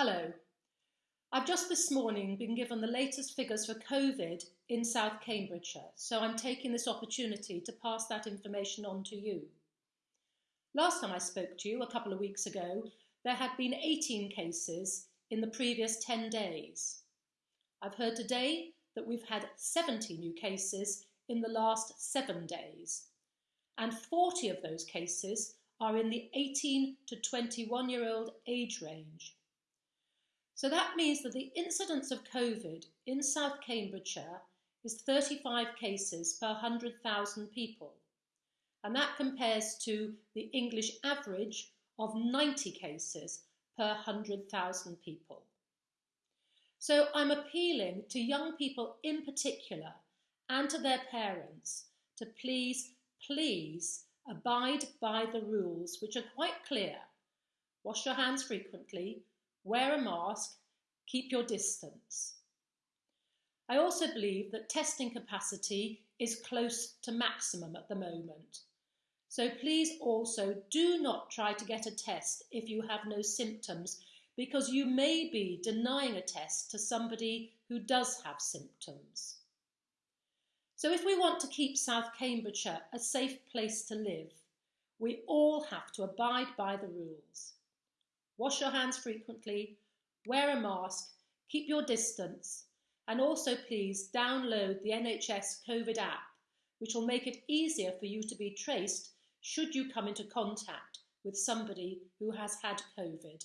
Hello. I've just this morning been given the latest figures for COVID in South Cambridgeshire, so I'm taking this opportunity to pass that information on to you. Last time I spoke to you, a couple of weeks ago, there had been 18 cases in the previous 10 days. I've heard today that we've had 70 new cases in the last seven days, and 40 of those cases are in the 18 to 21 year old age range. So that means that the incidence of COVID in South Cambridgeshire is 35 cases per 100,000 people. And that compares to the English average of 90 cases per 100,000 people. So I'm appealing to young people in particular and to their parents to please, please abide by the rules, which are quite clear. Wash your hands frequently, wear a mask, keep your distance. I also believe that testing capacity is close to maximum at the moment. So please also do not try to get a test if you have no symptoms because you may be denying a test to somebody who does have symptoms. So if we want to keep South Cambridgeshire a safe place to live, we all have to abide by the rules. Wash your hands frequently, wear a mask, keep your distance, and also please download the NHS COVID app, which will make it easier for you to be traced should you come into contact with somebody who has had COVID.